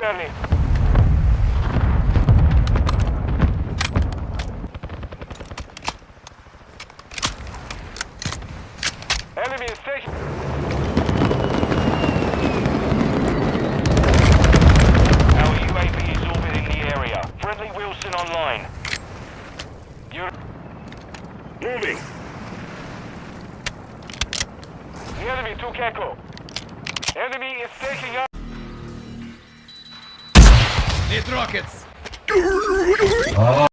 Sterling. Enemy in station. Our UAV is orbiting the area. Friendly Wilson online. You're... Moving. The enemy took Echo. Enemy is taking up. Need rockets!